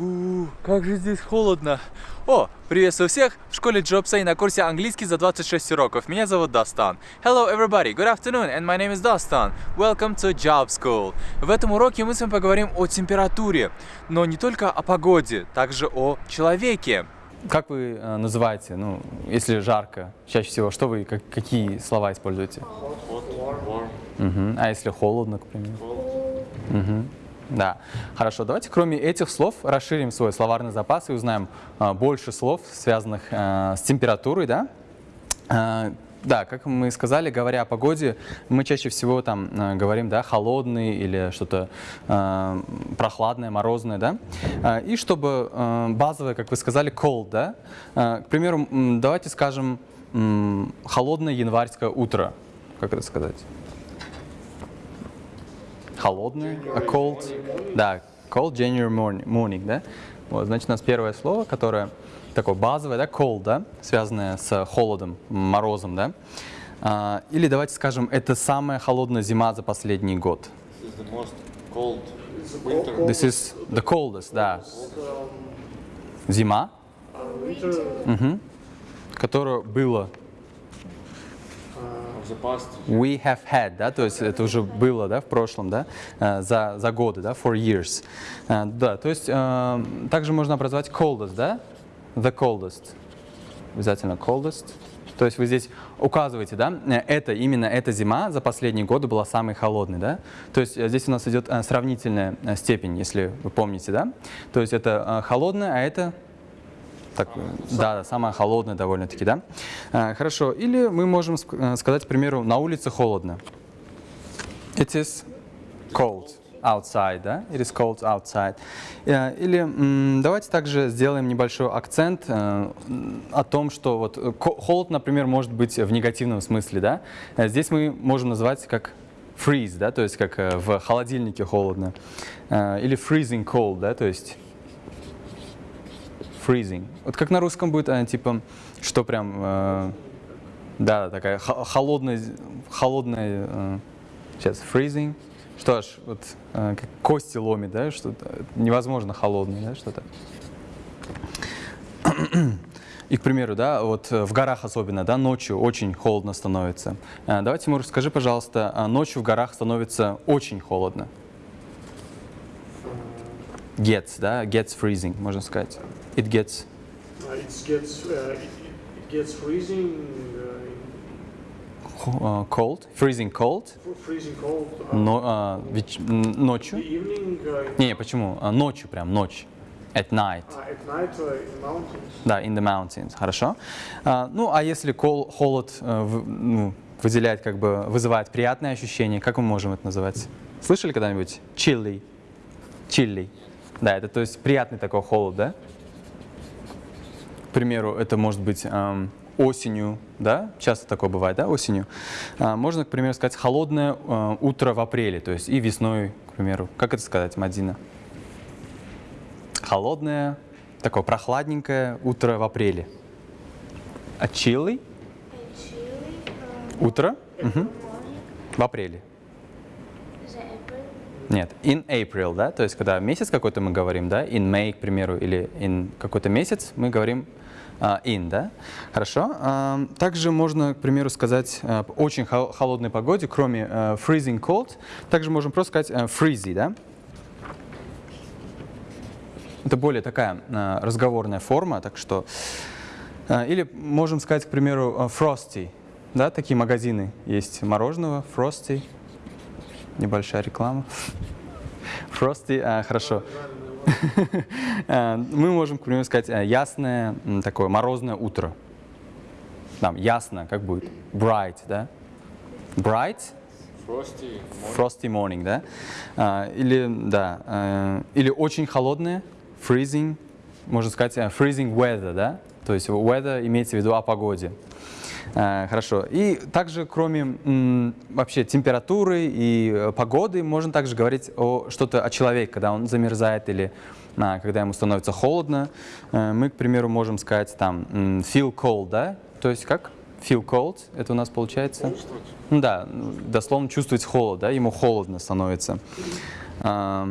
У, как же здесь холодно. О, приветствую всех в школе Джобса и на курсе английский за 26 уроков. Меня зовут Дастан. Hello everybody, good afternoon, and my name is Dastan. Welcome to Job School. В этом уроке мы с вами поговорим о температуре, но не только о погоде, также о человеке. Как вы э, называете, ну, если жарко, чаще всего, что вы, как, какие слова используете? Мгм. А если холодно, к примеру? Мгм. Да, хорошо. Давайте кроме этих слов расширим свой словарный запас и узнаем а, больше слов, связанных а, с температурой, да? А, да, как мы сказали, говоря о погоде, мы чаще всего там а, говорим, да, холодный или что-то а, прохладное, морозное, да? А, и чтобы а, базовое, как вы сказали, cold, да? А, к примеру, давайте скажем м, холодное январское утро. Как это сказать? Холодное, а cold, да, cold January morning, morning, да. Вот, значит, у нас первое слово, которое такое базовое, да, cold, да, связанное с холодом, морозом, да. А, или давайте скажем, это самая холодная зима за последний год. This is the most cold winter. This is the coldest, да. Зима, мгм, которая past. We have had, да, то есть это уже было, да, в прошлом, да, э, за, за годы, да, for years. Э, Да, то есть э, также можно образовать coldest, да, the coldest, обязательно coldest. То есть вы здесь указываете, да, это, именно эта зима за последние годы была самой холодной, да. То есть здесь у нас идет сравнительная степень, если вы помните, да. То есть это холодная, а это так, да, да, самая холодная довольно-таки, да? А, хорошо, или мы можем э, сказать, к примеру, на улице холодно. It is cold outside, да? It is cold outside. Э, Или давайте также сделаем небольшой акцент о том, что вот холод, например, может быть в негативном смысле, да? Здесь мы можем назвать как freeze, да, то есть как в холодильнике холодно. Или freezing cold, да, то есть freezing. Вот как на русском будет, а, типа, что прям, э, да, такая хо- холодная, холодная, э, сейчас, freezing, что ж, вот э, как кости ломит, да, что-то невозможно холодное, да, что-то. И, к примеру, да, вот э, в горах особенно, да, ночью очень холодно становится. Э, Давайте, Тимур, скажи, пожалуйста, а ночью в горах становится очень холодно. Gets, да, gets freezing, можно сказать. It gets Uh, it gets uh, it, it gets freezing, uh, э, cold, freezing cold, in- freezing cold. Uh, но, а, веч- м, the ночью. evening uh, Не, почему? А, Ночью прям, ночь. At night. uh, at night uh, in mountains. Да, in the mountains. Хорошо. А, ну, а если кол- холод э, в- ну, выделяет, как бы, вызывает приятные ощущения, как мы можем это называть? Слышали когда-нибудь? Chilly. Chilly. Да, это то есть приятный такой холод, да? К примеру, это может быть эм, осенью, да? Часто такое бывает, да, осенью. А, можно, к примеру, сказать холодное э, утро в апреле, то есть и весной, к примеру. Как это сказать, Мадина? Холодное, такое прохладненькое утро в апреле. А chilly? Утро? Мгм. В апреле. Нет, in April, да, то есть когда месяц какой-то мы говорим, да, in May, к примеру, или in какой-то месяц, мы говорим а, in, да, хорошо. А, также можно, к примеру, сказать по очень хо- холодной погоде, кроме а, freezing cold, также можем просто сказать а, freezy, да. Это более такая а, разговорная форма, так что... а, или можем сказать, к примеру, а, frosty, да, такие магазины есть мороженого, frosty, небольшая реклама. Frosty, а, хорошо. А, Мы можем, к примеру, сказать а, ясное, такое морозное утро. Там ясно, как будет? Bright, да? Bright, Frosty. frosty morning, да? А, Или, да, э, или очень холодное, freezing, можно сказать э, freezing weather, да? То есть weather имеется в виду о погоде. А, Хорошо. И также, кроме вообще температуры и э, погоды, можно также говорить о что-то о человеке, когда он замерзает или а, когда ему становится холодно. Э, Мы, к примеру, можем сказать там feel cold, да? То есть как? Feel cold, это у нас получается? Ну да, ну, дословно чувствовать холод, да, ему холодно становится. А,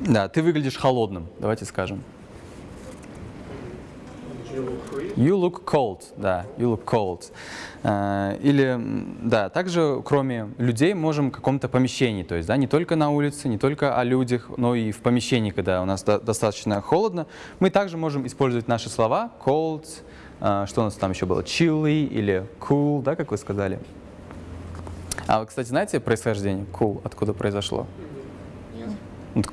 Да, ты выглядишь холодным, давайте скажем. You look cold, да, you look cold. Э, Или, да, также кроме людей можем в каком-то помещении, то есть, да, не только на улице, не только о людях, но и в помещении, когда у нас до- достаточно холодно, мы также можем использовать наши слова cold, э, что у нас там еще было, chilly или cool, да, как вы сказали. А вы, кстати, знаете происхождение cool, откуда произошло?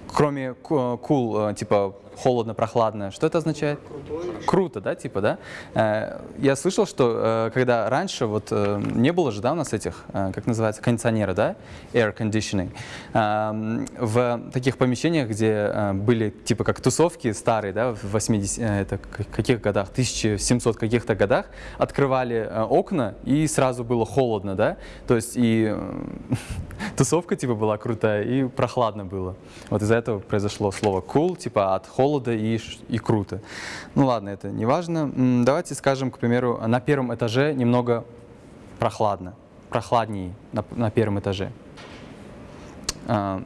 Кроме cool, э, типа холодно, прохладно, что это означает? Крутой. Круто, да, типа, да? Э, Я слышал, что э, когда раньше вот не было же, да, у нас этих, как называется, кондиционера, да, air conditioning, эм, в таких помещениях, где были типа как тусовки старые, да, в 80, э, это каких годах, 1700 каких-то годах, открывали окна и сразу было холодно, да, то есть и тусовка типа была крутая и прохладно было. Вот из-за этого произошло слово cool, типа от холода и, и круто. Ну ладно, это не важно. Давайте скажем, к примеру, на первом этаже немного прохладно, прохладнее на, на первом этаже. А,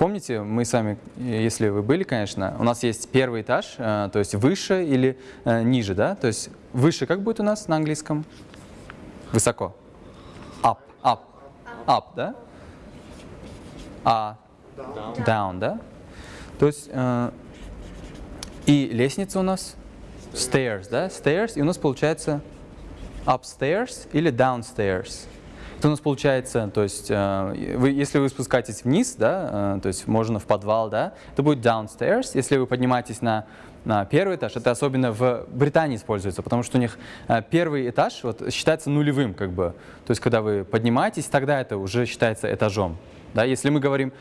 Помните, мы с вами, э, если вы были, конечно, у нас есть первый этаж, э, то есть выше или э, ниже, да? То есть выше как будет у нас на английском? Высоко. Up, up, up, да? А down, да? То есть э, и лестница у нас stairs, да? Stairs, и у нас получается upstairs или downstairs. Это у нас получается, то есть, э, вы, если вы спускаетесь вниз, да, э, то есть можно в подвал, да, это будет downstairs. Если вы поднимаетесь на, на первый этаж, это особенно в Британии используется, потому что у них э, первый этаж вот, считается нулевым, как бы. То есть, когда вы поднимаетесь, тогда это уже считается этажом. Да, если мы говорим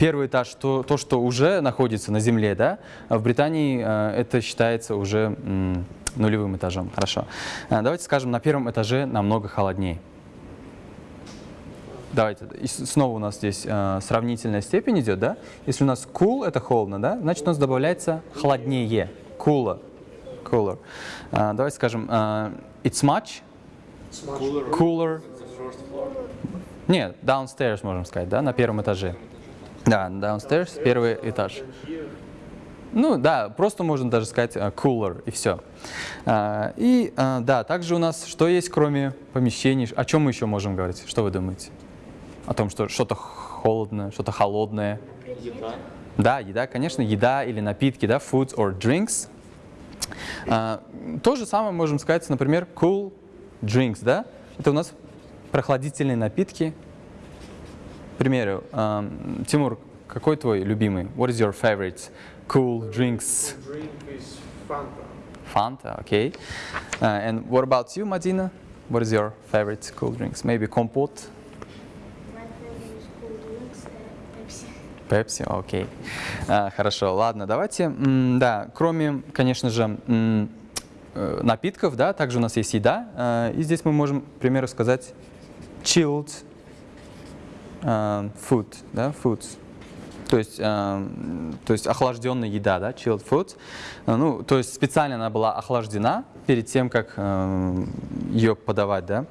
первый этаж, то, то, что уже находится на земле, да, в Британии это считается уже нулевым этажом. Хорошо. Давайте скажем, на первом этаже намного холоднее. Давайте, и снова у нас здесь э, сравнительная степень идет, да? Если у нас cool это холодно, да, значит у нас добавляется холоднее, cooler, cooler. Э, давайте скажем, э, it's much Cooler. cooler. Нет, downstairs можем сказать, да, на первом этаже. Да, downstairs, первый этаж. Ну да, просто можно даже сказать э, cooler и все. А, И а, да, также у нас что есть, кроме помещений? О чем мы еще можем говорить? Что вы думаете? О том, что что-то холодное, что-то холодное. Еда. Да, еда, конечно, еда или напитки, да, foods or drinks. А, то же самое можем сказать, например, cool drinks, да? Это у нас прохладительные напитки. К примеру, ам, Тимур, какой твой любимый? What is your favorite cool drinks? Drink is Fanta. Fanta, okay. Uh, and what about you, Madina? What is your favorite cool drinks? Maybe компот, My favorite is cool drinks, uh, Pepsi. Пепси, окей. А, хорошо, ладно, давайте, м, да, кроме, конечно же, э, напитков, да, также у нас есть еда, э, и здесь мы можем, к примеру, сказать chilled э, food, да, foods. То есть, м, то есть охлажденная еда, да, chilled food. Э, Ну, то есть специально она была охлаждена перед тем, как э, ее подавать, да.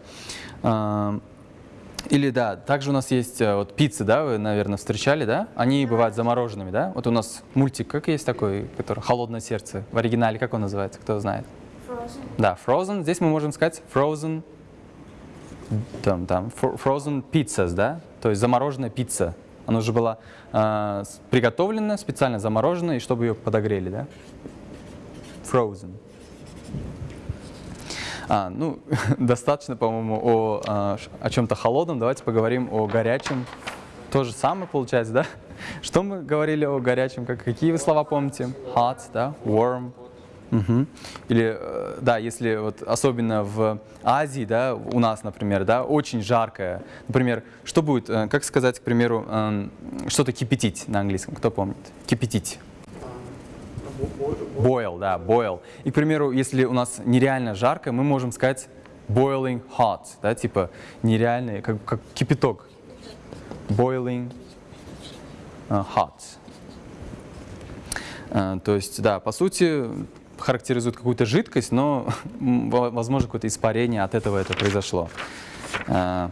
Или да, также у нас есть э, вот пиццы, да, вы, наверное, встречали, да? Они бывают замороженными, да? Вот у нас мультик, как есть такой, который «Холодное сердце». В оригинале как он называется, кто знает? Frozen. Да, frozen. Здесь мы можем сказать frozen, там, там, fro- frozen pizzas, да? То есть замороженная пицца. Она уже была э, приготовлена, специально заморожена, и чтобы ее подогрели, да? Frozen. А, ну, достаточно, по-моему, о, а, о чем-то холодном. Давайте поговорим о горячем. То же самое получается, да? Что мы говорили о горячем? Как, какие вы слова помните? Hot, да? Warm. Мгм. Или, э, да, если вот особенно в Азии, да, у нас, например, да, очень жаркое. Например, что будет, э, как сказать, к примеру, эм, что-то кипятить на английском? Кто помнит? Кипятить. Bo- bo- bo- Boil, да, boil. И, к примеру, если у нас нереально жарко, мы можем сказать boiling hot, да, типа нереальный, как, как кипяток. Boiling uh, hot. Э, То есть, да, по сути, характеризует какую-то жидкость, но, возможно, какое-то испарение от этого это произошло. Э,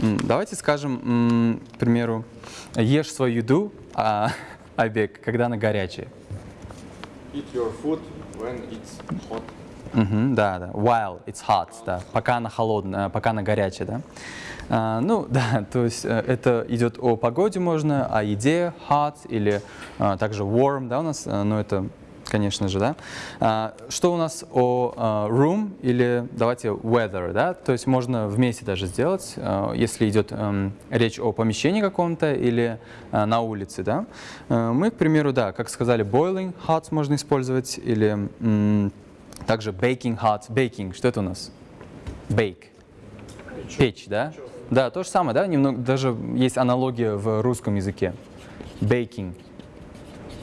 Давайте скажем, к примеру, ешь свою еду, а, Айбек, когда она горячая. Eat your food when it's hot. Мгм, да, да. While it's hot, да. Пока она холодная, пока она горячая, да. А, ну, да, то есть э, это идет о погоде можно, о еде hot или а, также warm, да, у нас, э, ну это, конечно же, да. А, что у нас о а, room или давайте weather, да, то есть можно вместе даже сделать, а, если идет эм, речь о помещении каком-то или на улице, да. Э, Мы, к примеру, да, как сказали, boiling hot можно использовать или также baking hot, baking, что это у нас? Bake. Печь, да? Да, то же самое, да? Немного, даже есть аналогия в русском языке. Baking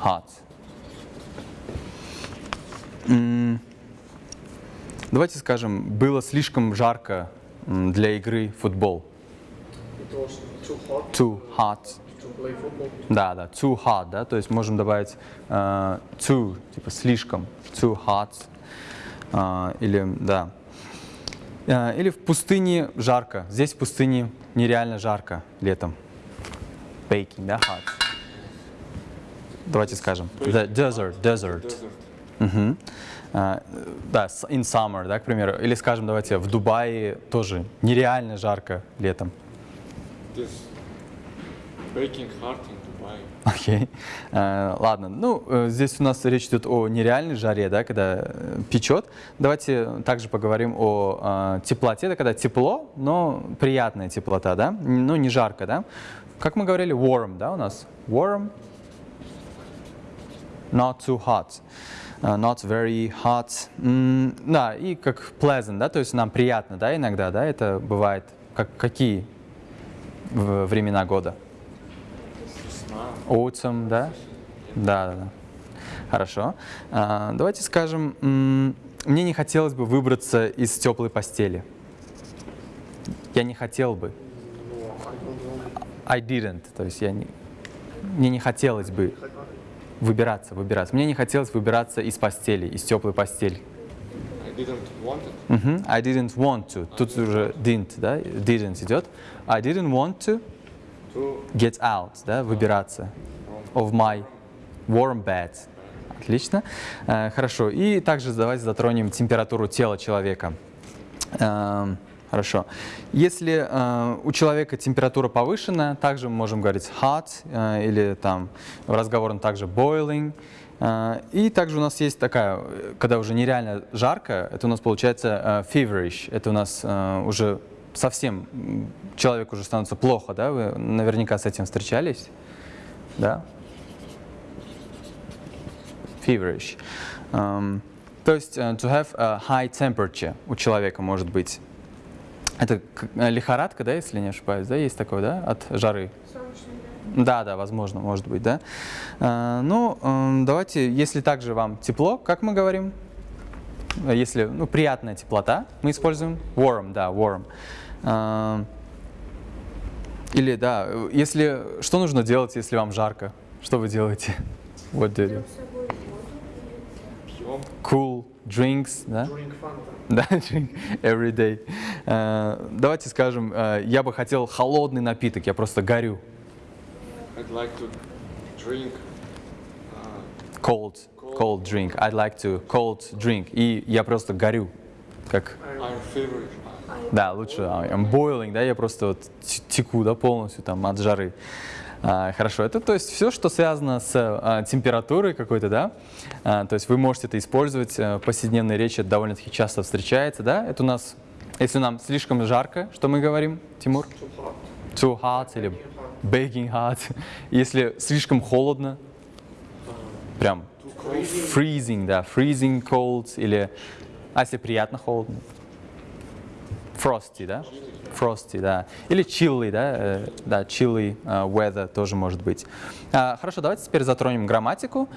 hot. Давайте скажем, было слишком жарко для игры в футбол. It was too hot Too hot. Да, да, too hot, да, то есть можем добавить э, too, типа слишком, too hot, э, или, да. Э, или в пустыне жарко, здесь в пустыне нереально жарко летом. Baking, да, hot. Давайте скажем, the desert, desert. А, да, in summer, да, к примеру. Или скажем, давайте, в Дубае тоже нереально жарко летом. It is baking hard in Dubai. Окей. Э, ладно. Ну, э, здесь у нас речь идет о нереальной жаре, да, когда э, печет. Давайте также поговорим о э, теплоте. Это когда тепло, но приятная теплота, да? Ну, не жарко, да? Как мы говорили, warm, да, у нас? Warm. Not too hot. Uh, not very hot. М, да, и как pleasant, да, то есть нам приятно, да, иногда, да, это бывает. Как, какие времена года? Autumn, да? Да, да, да. Хорошо. А, давайте скажем, мне не хотелось бы выбраться из теплой постели. Я не хотел бы. No, I don't want I didn't. То есть я не, мне не хотелось бы. Выбираться, выбираться. Мне не хотелось выбираться из постели, из теплой постели. I didn't want. Мгм. I didn't want to. Тут уже didn't, да? Didn't идет. I didn't want to To get out, да? Выбираться. of my warm bed. Отлично. Э, Хорошо. И также давайте затронем температуру тела человека. Эм, Хорошо. Если э, у человека температура повышена, также мы можем говорить hot э, или там в разговорном также boiling. Э, и также у нас есть такая, когда уже нереально жарко, это у нас получается э, feverish. Это у нас э, уже совсем человек уже становится плохо, да? Вы наверняка с этим встречались, да? feverish. Эм, то есть э, to have a high temperature у человека может быть. Это э, лихорадка, да, если не ошибаюсь, да, есть такое, да, от жары? Солнечный, да. Да, да, возможно, может быть, да. Э, ну, эм, давайте, если также вам тепло, как мы говорим? Если, ну, приятная теплота, мы используем warm, да, warm. Эм, или, да, если, что нужно делать, если вам жарко? Что вы делаете? Или пьем. Cool drinks, да? Drink Fanta. Да, drink every day. Э, давайте скажем, э, я бы хотел холодный напиток, я просто горю. I'd like to drink uh, Cold, cold drink. I'd like to cold drink. И я просто горю. Как, да, лучше а, I'm boiling, да, я просто вот теку, да, полностью там от жары. А, хорошо, это то есть все, что связано с а, температурой какой-то, да, А, то есть вы можете это использовать э, в повседневной речи, это довольно-таки часто встречается, да, это у нас, если нам слишком жарко, что мы говорим, Тимур? Too hot. Too hot или baking hot. Если слишком холодно, прям freezing, да, freezing cold или, а если приятно холодно? Frosty, да? Frosty, да. Или chilly, да, э, да, chilly э, weather тоже может быть. А, Хорошо, давайте теперь затронем грамматику.